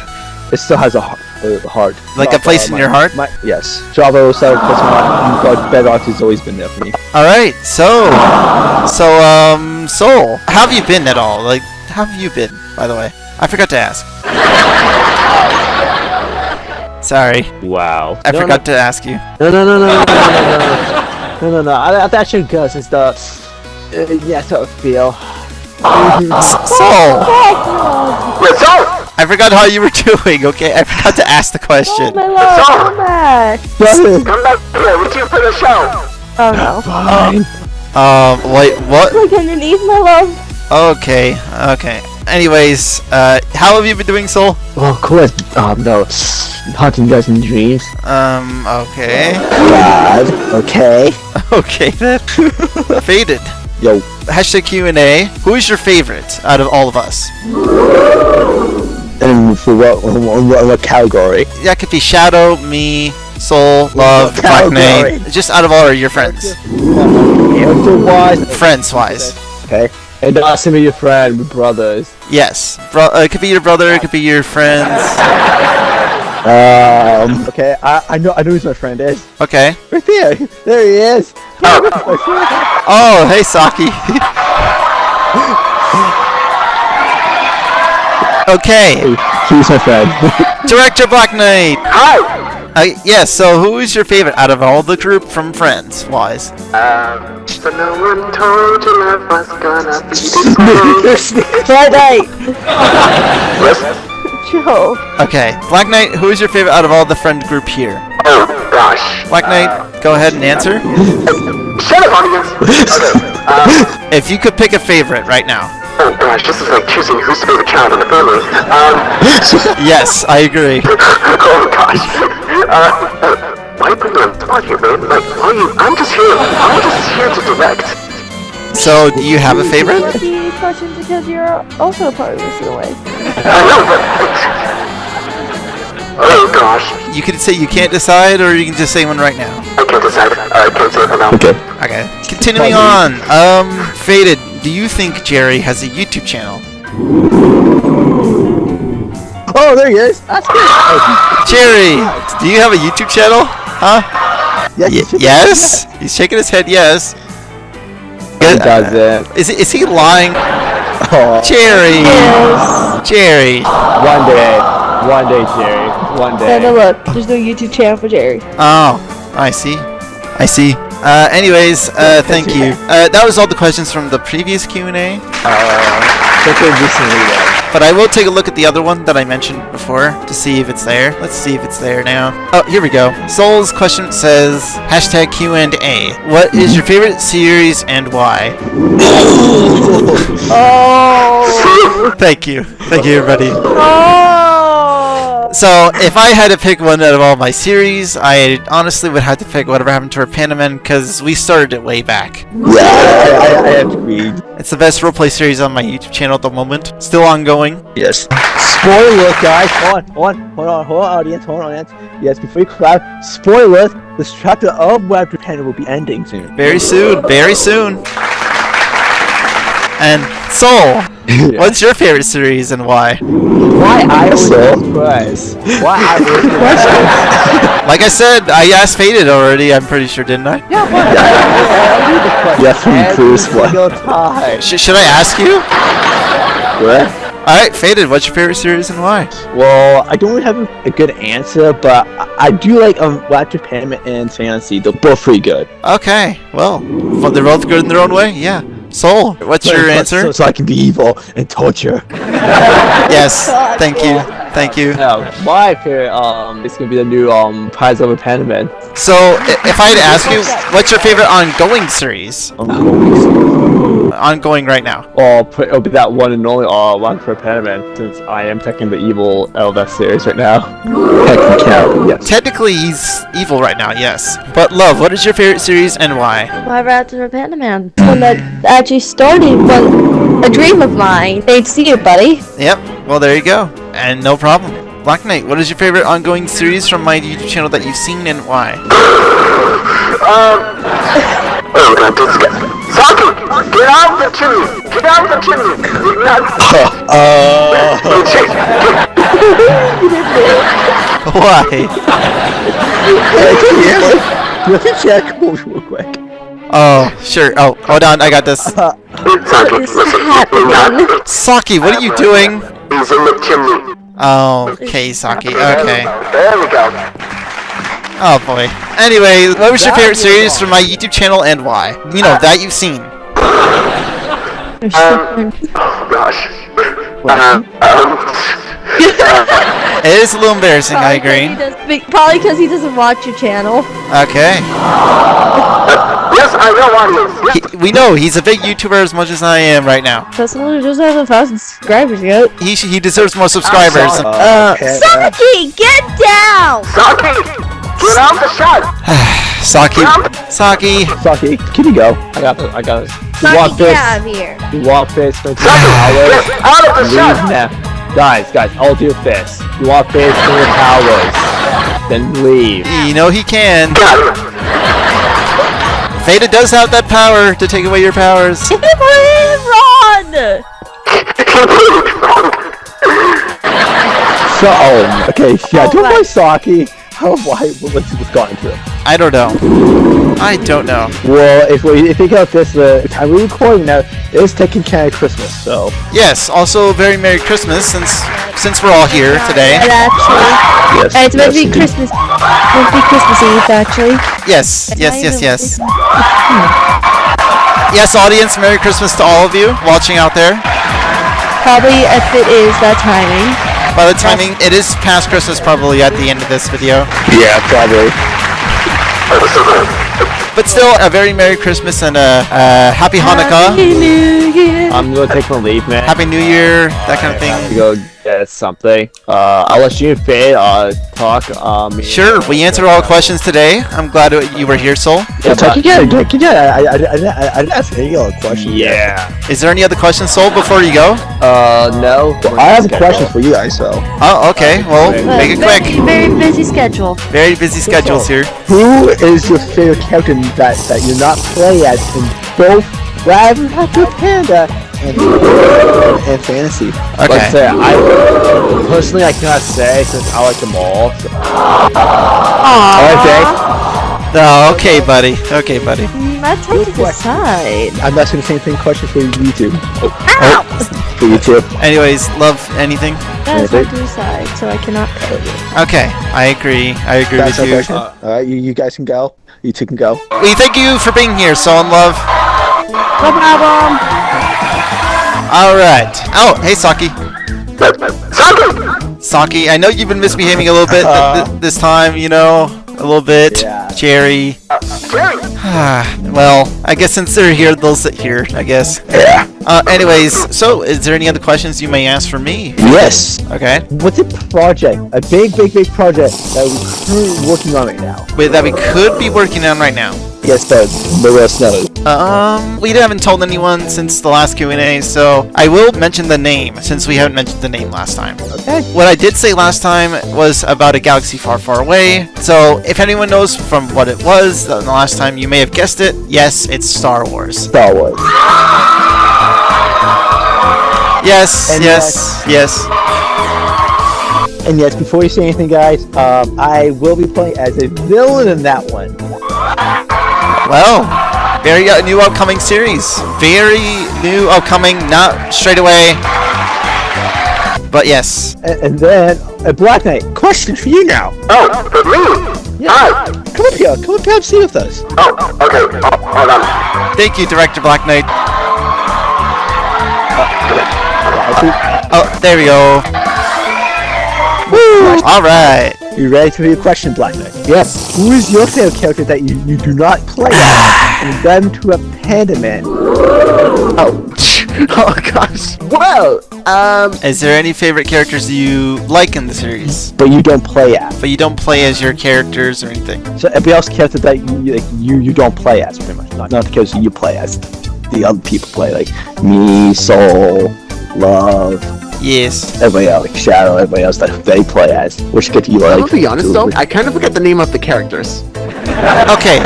S6: it still has a h- a heart.
S2: Like a place
S6: uh,
S2: in
S6: my-
S2: your heart?
S6: My, yes, Java still puts my but Bedrock has always been there for me.
S2: All right. So so um Soul, how have you been at all? Like how have you been? By the way, I forgot to ask. [laughs] Sorry,
S5: Wow.
S2: I forgot to ask you.
S6: No, no, no, no, no, no, no, no, no, no, no. I, I that should go since the uh, yeah, sort of feel.
S2: Soul,
S3: Wait, Soul!
S2: I forgot how you were [laughs] doing. Okay, I forgot to ask the
S4: Oh,
S2: question.
S4: my love, come back.
S3: Come back here, we can for the show!
S4: Oh no.
S6: Fine.
S2: Um, wait, what?
S4: Look underneath, my love.
S2: Okay, okay. Anyways, uh, how have you been doing, Soul?
S6: Well, of course. Um, no, haunting guys in dreams.
S2: Um, okay.
S6: God. Okay. [laughs]
S2: Okay then. [laughs] Faded.
S6: Yo.
S2: Hashtag Q&A. Who is your favorite out of all of us?
S6: And for what what, what, what category?
S2: That could be Shadow, me, Soul, Love, [laughs] Black Knight. Just out of all your friends.
S6: Character wise.
S2: Friends-wise.
S6: Okay. And not some of your friend, with brothers.
S2: Yes. Bro- uh, it could be your brother, it could be your friends. [laughs]
S6: Um. Okay. I I know I know who my friend is.
S2: Okay.
S6: Right there. There he is. [laughs]
S2: Oh, hey, Saki. Okay.
S6: He's my friend.
S2: Director Black Knight.
S3: Hi!
S2: Uh, yes, so who is your favorite out of all the group from Friends wise?
S3: Um, so no one told you love was gonna be this way.
S4: Black Knight.
S3: Yes?
S4: Joe.
S2: Okay, Black Knight, who is your favorite out of all the friend group here?
S3: Oh, gosh.
S2: Black Knight, go ahead and answer.
S3: Shut up, audience! [laughs] Okay, um,
S2: If you could pick a favorite right now.
S3: Oh gosh, this is like choosing who's the favorite child in the family. Um, [laughs]
S2: Yes, I agree. [laughs]
S3: oh gosh. Uh, why put me on the spot here, man? Like, why are you, I'm just here, I'm just here to direct.
S2: So, do you have a favorite?
S4: The question because you're also part of this in a way.
S3: I know, but... Oh gosh,
S2: You could say you can't decide, or you can just say one right now.
S3: I can't decide. I can't say it for now.
S6: okay.
S2: Okay. Continuing on. Um, Faded, do you think Jerry has a YouTube channel?
S6: Oh, there he is. That's good. Oh,
S2: Jerry, do you have a YouTube channel? Huh?
S6: yes.
S2: Y- yes? He's shaking his head yes.
S6: He does it.
S2: Is, is he lying?
S6: Oh,
S2: Jerry!
S4: Yes.
S2: Jerry!
S6: one day. One day, Jerry. One
S4: No, no,
S6: day.
S4: look. There's no YouTube channel for Jerry.
S2: Oh, I see. I see. Uh, anyways, uh, thank you. Uh, that was all the questions from the previous Q&A.
S6: Uh, check it recently though.
S2: But I will take a look at the other one that I mentioned before to see if it's there. Let's see if it's there now. Oh, here we go. Soul's question says, hashtag Q&A. What is your favorite series and why? [laughs]
S4: Oh. [laughs]
S2: Thank you. Thank you, everybody.
S4: Oh.
S2: So, if I had to pick one out of all my series, I honestly would have to pick Whatever Happened to Our Pandaman because we started it way back.
S6: Yeah, I, I, I agree.
S2: It's the best roleplay series on my YouTube channel at the moment. Still ongoing.
S6: Yes. Spoiler, guys. Hold on, hold on, hold on, hold on, audience, hold on, audience. Yes, before you clap, spoiler, this chapter of Web Panda will be ending soon.
S2: Very soon. Very soon. And Soul, [laughs] what's your favorite series and why?
S5: Why I was
S6: So-
S5: surprised? Why I was [laughs]
S2: Like I said, I asked Faded already. I'm pretty sure, didn't I? Yeah.
S6: Yes, we please, what?
S5: single time.
S2: Sh- should I ask you?
S6: What?
S2: All right, Faded. What's your favorite series and why?
S6: Well, I don't really have a, a good answer, but I, I do like um Web Panda and Fantasy. They're both pretty good.
S2: Okay, well, well, they're both good in their own way. Yeah. Soul, what's your answer?
S6: So, so I can be evil and torture. [laughs]
S2: yes. Thank you. Thank you.
S5: No, my favorite um is gonna be the new um Prize of a Pandaman.
S2: So, if I had to ask you, what's your favorite ongoing series? Ongoing right now.
S5: Or put, it'll be that one and only uh one for Pandaman since I am taking the evil out of that series right now.
S6: Technicality, yes.
S2: Technically, he's evil right now, yes. But, Love, what is your favorite series and why?
S4: Whatever happened to our Panda Man? One that actually started was a dream of mine. They'd see it, buddy.
S2: Yep, well, there you go. And no problem. Black Knight, what is your favorite ongoing series from my YouTube channel that you've seen and why? [laughs] um...
S3: Oh, we're gonna do this again. Saki! Get out of the chimney! Get out of the chimney! Get [laughs] out
S2: Why?
S6: Do you have to check moves real quick?
S2: Oh, sure. Oh, hold on, I got this.
S3: Saki,
S4: This is
S3: listen.
S4: happening.
S2: Saki, what are you doing?
S3: He's in the chimney.
S2: Oh, okay, Saki. Okay.
S3: There we go.
S2: Oh boy. Anyway, what was your favorite series from my YouTube channel and why? You know, that you've seen.
S3: Um, [laughs] Oh, gosh. Um, um, [laughs]
S2: It is a little embarrassing, I
S4: Probably 'cause he
S2: agree.
S4: does- Probably because he doesn't watch your channel.
S2: Okay. [laughs]
S3: yes, I know audience. Yes.
S2: He, we know he's a big YouTuber as much as I am right now.
S4: Doesn't just have a thousand subscribers yet.
S2: He sh- he deserves more subscribers.
S4: Uh,
S6: okay,
S4: Saki, get down!
S3: Saki! Get out the shot! [sighs]
S2: Saki. Saki.
S6: Saki, can you go?
S5: I got it. I got it.
S4: Saki,
S5: want
S4: get
S5: this?
S4: out of here.
S5: You want this for two
S3: Saki! Get out of the shot!
S5: now. Guys, guys, I'll do this. You want this for your powers? Then leave.
S2: You know he can.
S3: Get out of here.
S2: Veda does have that power to take away your powers. [laughs]
S4: Run!
S6: So, oh, okay, yeah,
S4: Oh,
S6: don't
S4: right.
S6: mind Saki. How, [laughs] why, what's, what's gotten to it?
S2: I don't know. I don't know.
S6: Well, if we if you think about this, uh, the time we're recording now is taking care of Christmas, so.
S2: Yes. Also, very Merry Christmas since since we're all here today.
S4: And actually,
S6: Yes,
S4: and it's meant to be
S6: yes,
S4: Christmas. Meant to be Christmas Eve, actually.
S2: Yes.
S4: It's
S2: Yes. Yes. Yes. Yes, audience. Merry Christmas to all of you watching out there.
S4: Probably if it is that timing.
S2: By the timing, it is past Christmas probably at the end of this video.
S6: Yeah, probably.
S2: But still, a very Merry Christmas and a, a Happy Hanukkah,
S4: Happy New Year.
S5: I'm gonna take my leave, man.
S2: Happy New Year, that kind of
S5: to
S2: thing.
S5: Go get something. Uh, I'll let you and Faye uh talk. Um,
S2: Sure, we answered all questions today. I'm glad you were here, Soul.
S5: Yeah,
S6: Talk
S5: but-
S6: again, talk again. I, I, I, I, I didn't ask any other questions.
S5: Yeah.
S2: Is there any other questions, Soul, before you go?
S5: Uh, no.
S6: Well, I have a question for you guys, so.
S2: Oh, okay. Well, make it
S4: Very-
S2: quick.
S4: Very busy schedule.
S2: Very busy schedules here.
S6: Who is your favorite character that, that you're not playing as in both Raven Happy Panda and, and Fantasy?
S5: Like I
S2: Okay.
S5: say, I personally I cannot say since I like them all. So.
S4: Aww.
S2: Oh, okay, buddy. Okay, buddy.
S4: That's hard to decide.
S6: I'm asking the same thing question for you two.
S4: Ow! Oh. [laughs]
S6: For you two.
S2: Anyways, love anything?
S4: That's hard to decide, so I cannot tell you.
S2: Okay, I agree. I agree
S6: That's
S2: with you.
S6: question. Uh, Alright, you, you guys can go. You two can go.
S2: We thank you for being here, so in Love.
S4: No problem.
S2: All right. Oh, hey, Saki.
S3: Saki!
S2: Saki, I know you've been misbehaving a little bit uh-huh. th- th- this time. You know, a little bit.
S6: Yeah.
S2: Jerry.
S3: Uh, Jerry! [sighs]
S2: well, I guess since they're here, they'll sit here. I guess.
S6: Yeah.
S2: Uh, anyways, so is there any other questions you may ask for me?
S6: Yes.
S2: Okay.
S6: What's a project? A big, big, big project that we're working on right now.
S2: Wait, that we could be working on right now.
S6: Yes, but but let us know.
S2: Um, we haven't told anyone since the last Q&A, so I will mention the name since we haven't mentioned the name last time.
S6: Okay.
S2: What I did say last time was about a galaxy far, far away. So if anyone knows from what it was the the last time, you may have guessed it. Yes, it's Star Wars.
S6: Star Wars.
S2: Yes,
S6: And
S2: yes, yes.
S6: And yes, before you say anything, guys, um, I will be playing as a villain in that one.
S2: Well, very uh, new upcoming series. Very new upcoming, not straight away. But yes.
S6: And, and then a Black Knight. Question for you now.
S3: Oh, for me? Hi.
S6: Come up here. Come up here and see with us.
S3: Oh, oh, okay. Oh, hold on.
S2: Thank you, Director Black Knight. Uh, oh, there we go. Woo! Alright.
S6: You ready for your question, Black Knight?
S7: Yes.
S6: Who is your favorite character that you, you do not play as [sighs] and done to a Panda Man?
S7: Oh. [laughs] oh gosh. Well, um,
S2: Is there any favorite characters you like in the series?
S6: But you don't play as.
S2: But you don't play as your characters or anything?
S6: So every else character that you, like, you you don't play as, pretty much. Not, not because you play as. The other people play, like me, Soul, Love,
S2: Yes.
S6: everybody else, like Shadow, everybody else that they play as. Which character you like?
S7: I'll be honest
S6: to-
S7: though, I kind of forget the name of the characters. [laughs]
S2: Okay.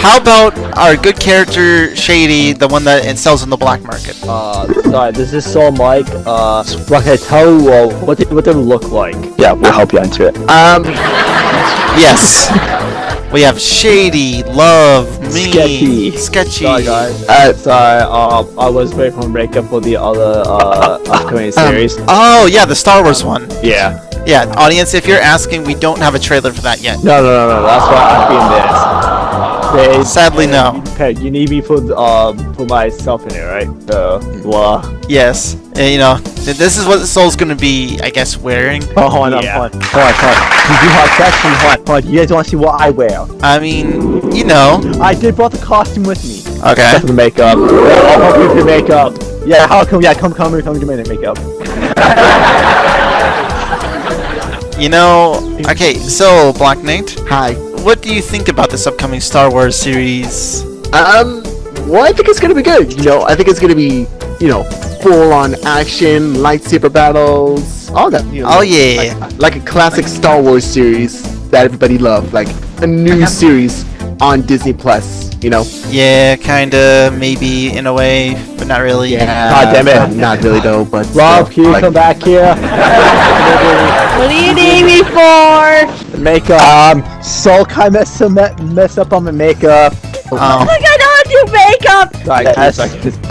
S2: How about our good character, Shady, the one that sells in the black market?
S6: Uh, sorry, this is Soul Mike. Uh, what can I tell you uh, what they, what they look like? Yeah, we'll help you answer it.
S7: Um,
S2: Yes. we have Shady, Love, me,
S6: Sketchy.
S2: Sketchy.
S6: Sorry, guys.
S7: uh,
S6: Sorry, uh, I was waiting for breakup for the other uh, upcoming series.
S2: Oh, yeah, the Star Wars one.
S6: yeah.
S2: Yeah, audience, if you're asking, we don't have a trailer for that yet.
S6: No, no, no, no. That's why I'm being this. They,
S2: Sadly, no.
S6: Okay, you need me for um for myself in it, right? So, blah.
S2: Yes. Uh, you know, this is what the Soul's gonna be, I guess, wearing.
S6: Oh, hold on, hold on, hold on, hold on. You have section, hold on, hold on. You guys want to see what I wear?
S2: I mean, you know.
S6: I did brought the costume with me.
S2: Okay.
S6: Except for the makeup. I'll help you with the makeup. Yeah, how come? Yeah, come, come, come, come in and makeup. [laughs]
S2: You know, okay, so, Black Knight,
S7: hi.
S2: what do you think about this upcoming Star Wars series?
S7: Um, well, I think it's gonna be good. You know, I think it's gonna be, you know, full on action, lightsaber battles, all that. You know,
S2: Oh, yeah.
S7: Like, like a classic Star Wars series that everybody loved, like a new series on Disney Plus. You know.
S2: Yeah, kinda, maybe, in a way, but not really.
S6: God damn it.
S7: Not, not really though, but
S6: Rob,
S7: still,
S6: can you
S7: like-
S6: come back here? [laughs]
S4: What do you need me for?
S6: makeup. Um, Soul kind of mess, mess up on my makeup. Oh.
S2: Um,
S4: Like I don't do makeup.
S6: Sorry, Yes.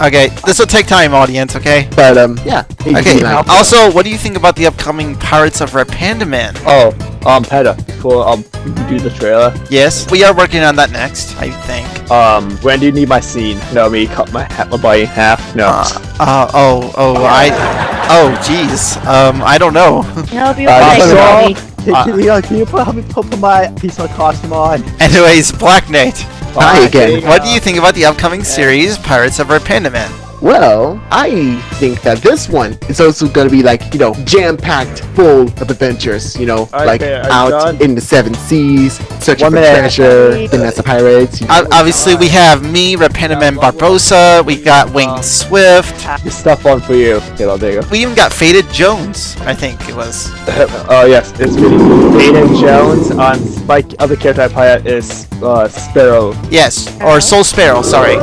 S2: okay, this will take time, audience, okay?
S7: But um, yeah.
S2: Okay, also, what do you think about the upcoming Pirates of Red Panda Man?
S6: Oh, um, Peta, before um you do the trailer,
S2: Yes, we are working on that next, I think.
S6: um, when do you need my scene? No, me cut my ha- my body in half. No.
S2: Uh, uh, oh, oh, I, oh, jeez, um, I don't know. [laughs]
S4: Help [laughs] you
S6: Uh,
S4: with
S6: so- Can, can, you, can you put, help me put my piece of my costume on?
S2: Anyways, Black Knight,
S7: Hi again.
S2: what do you think about the upcoming series, Pirates of Red Panda Man?
S7: Well, I think that this one is also gonna be like, you know, jam-packed, full of adventures. You know,
S6: Okay,
S7: like
S6: are
S7: out
S6: done?
S7: in the seven seas, searching
S6: One
S7: for
S6: minute.
S7: treasure, then as a pirates. You know,
S2: Obviously, we have me, Red Panda Man Barbossa, we got Winged Swift,
S6: This stuff on for you. Okay, well, there you go.
S2: we even got Faded Jones, I think it was. [laughs]
S6: Oh yes, it's really Aiden Jones. On my other character I play is uh, Sparrow.
S2: Yes, or Soul Sparrow, sorry.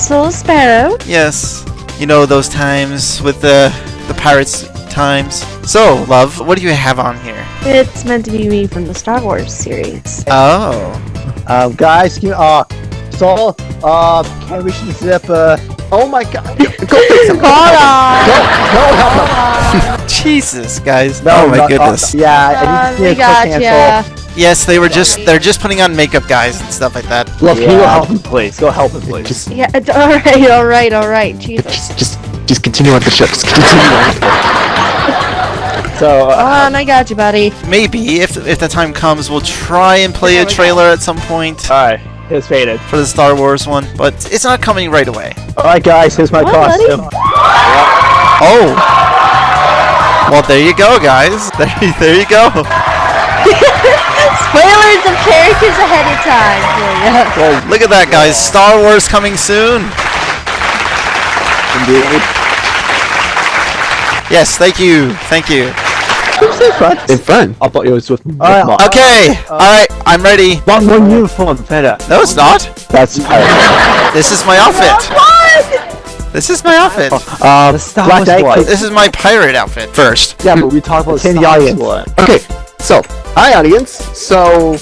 S4: Soul Sparrow.
S2: Yes, you know those times with the the pirates times. So, love, what do you have on here?
S4: It's meant to be me from the Star Wars series.
S2: Oh,
S6: Um, guys, can you, uh, Saul, uh, can we should zip, uh,
S7: oh my god! Go fix him. [laughs]
S4: Hold on.
S6: no, help him.
S2: Jesus, guys!
S6: No,
S2: oh my
S6: no, uh,
S2: goodness!
S6: yeah, I need to see a
S4: got
S6: quick
S4: ya.
S6: cancel.
S2: Yes, they were just they're just putting on makeup, guys, and stuff like that.
S6: Look, can you go help him, please? Go help him, please.
S7: Just,
S4: Yeah, it's all right, all right, all right. Jesus.
S7: just, just, just continue on the show. Just continue on. [laughs]
S6: So,
S4: Hold
S6: uh,
S4: on, I got you, buddy.
S2: Maybe if if the time comes, we'll try and play a trailer at some point.
S6: alright. Here's faded.
S2: for the Star Wars one, but it's not coming right away.
S6: Alright guys, here's my
S4: What, buddy?
S6: costume.
S2: Oh. Well, there you go, guys. [laughs] There, there you go.
S4: Spoilers of characters ahead of time for ya. [laughs]
S2: Look at that, guys. Star Wars coming soon.
S5: Indeed.
S2: Yes, thank you. Thank you.
S7: In front.
S5: I thought it was with
S6: Alright,
S5: Mark.
S2: Okay. All right. I'm ready.
S6: One more uniform, better.
S2: No, it's not.
S6: That's pirate.
S2: This is my outfit. This is my outfit.
S6: Um,
S5: Star
S6: Black
S5: Wars
S6: Knight,
S2: This is my pirate outfit first.
S5: Yeah, but we talked about
S6: Ten
S5: Star Wars
S6: audience.
S5: one.
S7: Okay, so hi audience. So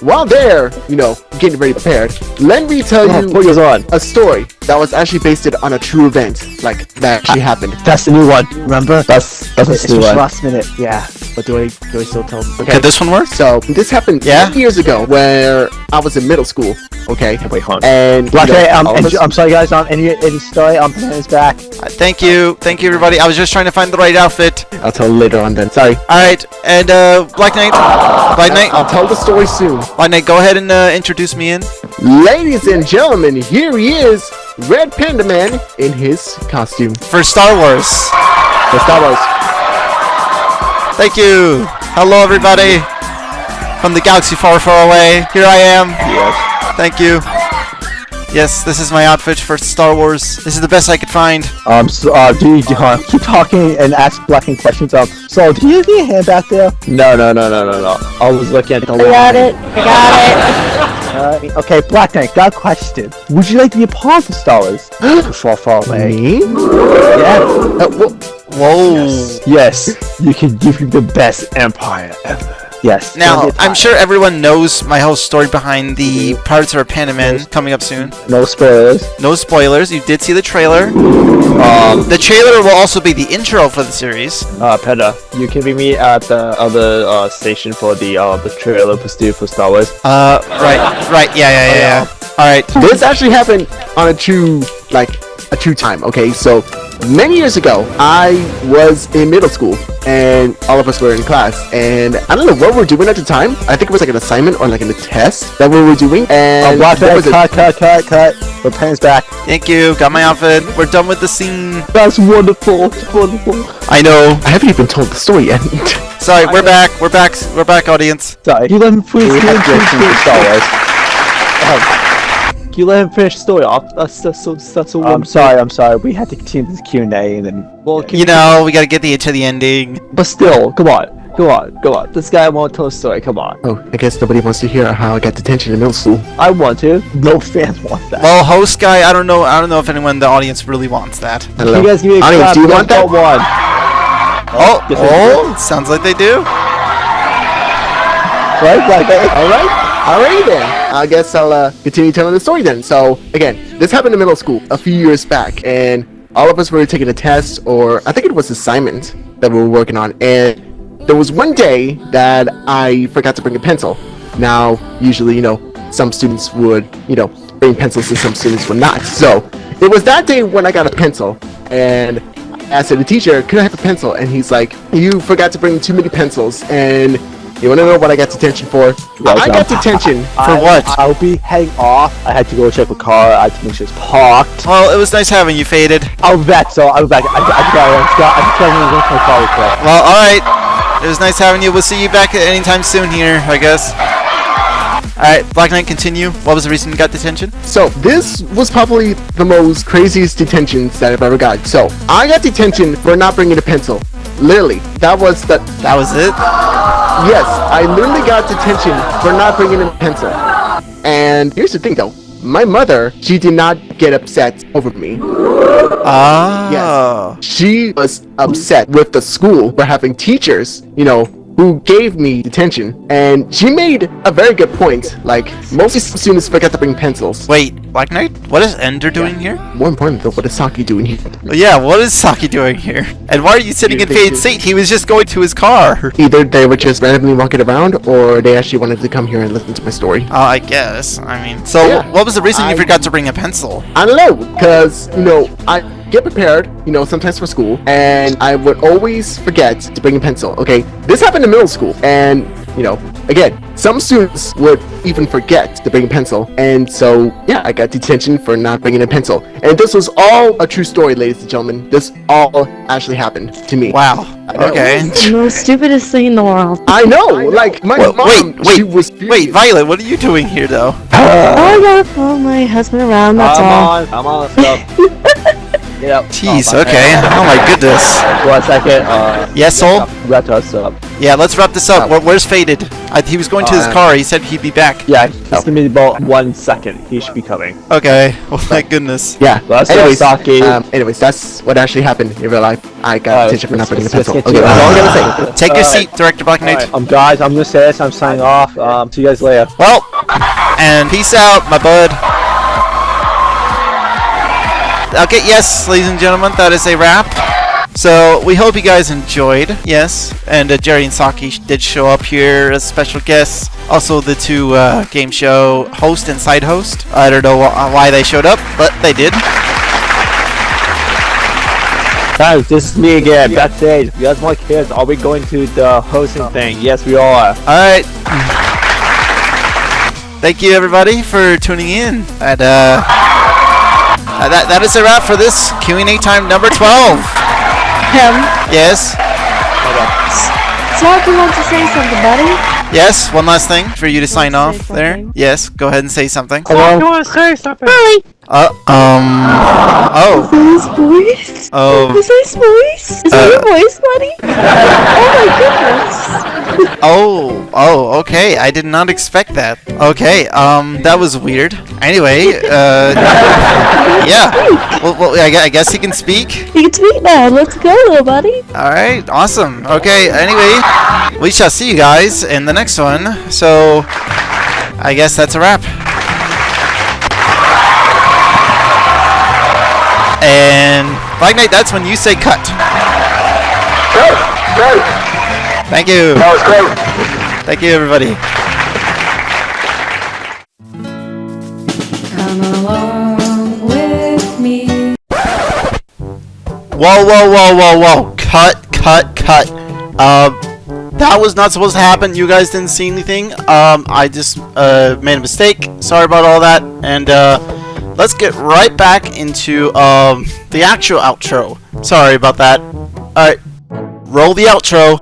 S7: while they're, you know, getting ready prepared, let me tell
S6: Oh,
S7: you
S6: on.
S7: a story that was actually based on a true event, like that actually happened.
S6: That's the new one. Remember? That's that's
S5: It's
S6: the new
S5: just
S6: one.
S5: last minute. Yeah. But do I do I still tell?
S2: Okay, this one works.
S7: So this happened
S2: Yeah?
S7: years ago, where I was in middle school. Okay,
S5: Wait, hold on.
S7: and
S6: Black
S7: you know,
S6: Knight, um,
S7: all of
S6: and-
S7: us-
S6: I'm sorry guys, um, any any story, um, his back.
S2: Uh, Thank you. Thank you, everybody. I was just trying to find the right outfit.
S7: I'll tell later on then. Sorry,
S2: All right. And uh, Black Knight. Black Knight.
S7: I'll tell the story soon.
S2: Black Knight, go ahead and uh, introduce me in.
S7: Ladies and gentlemen, here he is, Red Panda Man in his costume.
S2: For Star Wars.
S7: The Star Wars.
S2: Thank you. Hello, everybody. From the galaxy far, far away. Here I am.
S5: Yes.
S2: Thank you. Yes, this is my outfit for Star Wars. This is the best I could find.
S6: Um, so, uh, do you uh, keep talking and ask blocking questions? Um, so do you have your hand back there?
S5: No, no, no, no, no, no. I was looking at the
S4: I got it. I got
S6: Uh, okay, Black Knight, got a question. Would you like to be a part of Star Wars? far, far away.
S7: Me?
S6: Yeah.
S7: Uh, wh-
S2: Whoa.
S6: Yes, you can give you the best empire ever. Yes.
S2: Now, I'm sure everyone knows my whole story behind the Pirates of Panaman coming up soon.
S6: No spoilers.
S2: No spoilers. You did see the trailer.
S5: Um,
S2: The trailer will also be the intro for the series.
S5: uh, Peda, you can meet me at the other uh station for the uh the trailer pursuit for Star Wars.
S2: Uh, right, right, yeah, yeah, yeah. yeah. All right.
S7: This actually happened on a true, like, a true time, okay? So, many years ago, I was in middle school, and all of us were in class, and I don't know what we were doing at the time. I think it was like an assignment or like a test that we were doing, and oh,
S6: Black
S7: there
S6: Knight,
S7: was a-
S6: cut, cut, cut, cut. The pen's back.
S2: Thank you. Got my outfit. We're done with the scene.
S6: That's wonderful. It's wonderful.
S2: I know.
S7: I haven't even told the story yet. [laughs]
S2: Sorry, we're back. We're back. We're back, audience.
S6: Sorry. You let him finish
S5: We have
S6: finish-
S5: Jason
S6: finish
S5: for Star Wars.
S6: Um, Can you let him finish the story off? That's that's so that's so. I'm sorry. I'm sorry. We had to continue this Q and A, and then
S5: Well, can
S2: You know, we gotta get the to the ending.
S6: but still, come on, come on, come on. This guy won't tell a story. Come on.
S7: oh, I guess nobody wants to hear how I got detention in middle school.
S6: I want to. No fans want that.
S2: Well, host guy, I don't know. I don't know if anyone in the audience really wants that.
S7: I don't
S6: you guys give me a
S7: Audience,
S6: clap.
S7: do you want that?
S6: one.
S2: Oh,
S6: yes, I
S2: oh, sounds like they do.
S6: Right, Black Knight?
S7: Alright, alright then. I guess I'll uh, continue telling the story then. So, again, this happened in middle school a few years back, and all of us were taking a test, or I think it was assignment that we were working on, and there was one day that I forgot to bring a pencil. Now, usually, you know, some students would, you know, bring pencils and some students would not. So, it was that day when I got a pencil, and I asked the teacher, could I have a pencil? And he's like, you forgot to bring too many pencils, and you want to know what I got detention for? I got detention
S2: For
S6: I-
S2: what?
S6: I'll be heading off. I had to go check the car. I had to make sure it's parked.
S2: Well, it was nice having you, Faded.
S6: I'll be back. So I'll be back. I, I, I, I, just got. I just got to go to my car real quick.
S2: Well, all right. It was nice having you. We'll see you back anytime soon here, I guess. All right, Black Knight, continue. What was the reason you got detention?
S7: So this was probably the most craziest detentions that I've ever got. So I got detention for not bringing a pencil. Literally, that was the
S2: That was it.
S7: Yes. I literally got detention for not bringing a pencil. And here's the thing, though. My mother, she did not get upset over me.
S2: Ah. Yes.
S7: She was upset with the school for having teachers, you know, who gave me detention. And she made a very good point. Like, most students forget to bring pencils.
S2: Wait, Black Knight? What is Ender doing here?
S7: More important though, what is Saki doing here?
S2: Oh, yeah, what is Saki doing here? And why are you sitting in Fade's seat? He was just going to his car.
S7: Either they were just randomly walking around, or they actually wanted to come here and listen to my story.
S2: Oh, I guess. I mean, so
S7: Yeah.
S2: what was the reason you forgot to bring a pencil?
S7: I don't know, because, you know, I get prepared, you know, sometimes for school, and I would always forget to bring a pencil, okay? This happened in middle school, and you know, again, some students would even forget to bring a pencil, and so yeah, I got detention for not bringing a pencil. And this was all a true story, ladies and gentlemen. This all actually happened to me.
S2: Wow. Okay.
S4: The most stupidest thing in the world.
S7: I know, [laughs] like my
S2: Well,
S7: mom,
S2: wait, wait,
S7: she was
S2: Wait. Violet, what are you doing here, though?
S4: oh, I [sighs] gotta follow my husband around, that's
S5: I'm
S4: all.
S5: on. I'm on. Stop. [laughs] Get up.
S2: Jeez,
S5: Oh,
S2: okay.
S5: bad.
S2: Oh my goodness.
S5: One second. Uh,
S2: Yes, Soul?
S5: wrap us up.
S2: Yeah, let's wrap this up. Where, where's Faded? I, he was going to his
S7: Uh,
S2: car. He said he'd be back.
S5: Yeah, just give me about one second. He should be coming.
S2: Okay. [laughs] Well, thank goodness.
S7: Yeah.
S5: Let's
S7: anyways,
S5: Saki.
S7: um, anyways, that's what actually happened in real life. I got
S5: Uh,
S7: detention for not bringing a
S5: let's- let's
S7: pencil. Okay, that's all I'm gonna say.
S2: Take your seat, Director Black Knight.
S5: Alright, um, guys, I'm gonna say this. I'm signing off. Um, see you guys later.
S2: Well, and peace out, my bud. Okay, yes, ladies and gentlemen, that is a wrap. So we hope you guys enjoyed. Yes, and uh, Jerry and Saki did show up here as special guests. Also, the two uh, game show host and side host. I don't know wh- why they showed up, but they did.
S5: Guys, this is me again. Backstage. You guys want kids? Are we going to the hosting thing? Yes, we are.
S2: All right. Thank you, everybody, for tuning in. And uh, uh, that that is a wrap for this Q&A time number [laughs] 12.
S4: Him.
S2: Yes.
S4: Smoky wants to say something, buddy.
S2: Yes, one last thing for you to sign
S4: say
S2: off there.
S4: something?
S2: Yes, go ahead and say something.
S4: Really?
S2: Uh, um, oh,
S4: Is that his voice?
S2: oh,
S4: Is that his voice? Is that
S2: Uh.
S4: your voice, buddy? oh my goodness. [laughs]
S2: oh, oh, okay, I did not expect that. Okay, um, that was weird. Anyway, uh, [laughs] yeah, well, well I, I guess he can speak.
S4: You can speak now. Let's go, little buddy.
S2: Alright, awesome. Okay, anyway, we shall see you guys in the next one. So, I guess that's a wrap. And, Black Knight, that's when you say cut.
S3: Great, great.
S2: Thank you.
S3: That was great.
S2: Thank you, everybody.
S8: Come along with me.
S2: Whoa, whoa, whoa, whoa, whoa. Cut, cut, cut. Um, that was not supposed to happen. You guys didn't see anything. Um, I just uh, made a mistake. Sorry about all that. And uh, let's get right back into um, the actual outro. Sorry about that. Alright, roll the outro.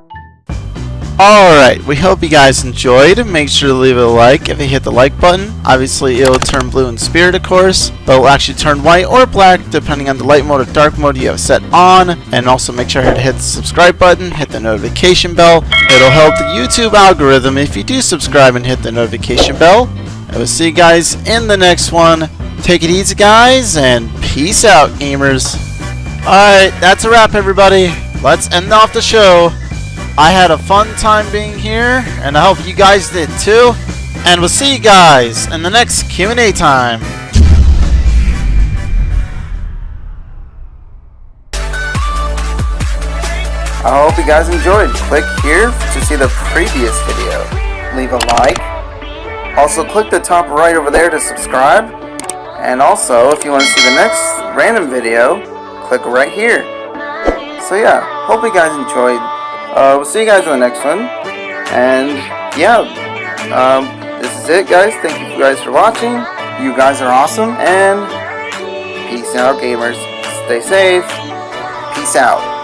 S2: Alright, we hope you guys enjoyed. Make sure to leave a like if you hit the like button. Obviously, it'll turn blue in spirit, of course, but it'll actually turn white or black depending on the light mode or dark mode you have set on. And also make sure to hit the subscribe button, hit the notification bell. It'll help the YouTube algorithm if you do subscribe and hit the notification bell. I will see you guys in the next one. Take it easy, guys, and peace out, gamers. Alright, that's a wrap, everybody. Let's end off the show. I had a fun time being here, and I hope you guys did too. And we'll see you guys in the next Q&A time. I hope you guys enjoyed. Click here to see the previous video. Leave a like. Also, click the top right over there to subscribe. And also, if you want to see the next random video, click right here. So yeah, hope you guys enjoyed. Uh, we'll see you guys in the next one. And yeah, um, this is it, guys. Thank you guys for watching. You guys are awesome. And peace out, gamers. Stay safe. Peace out.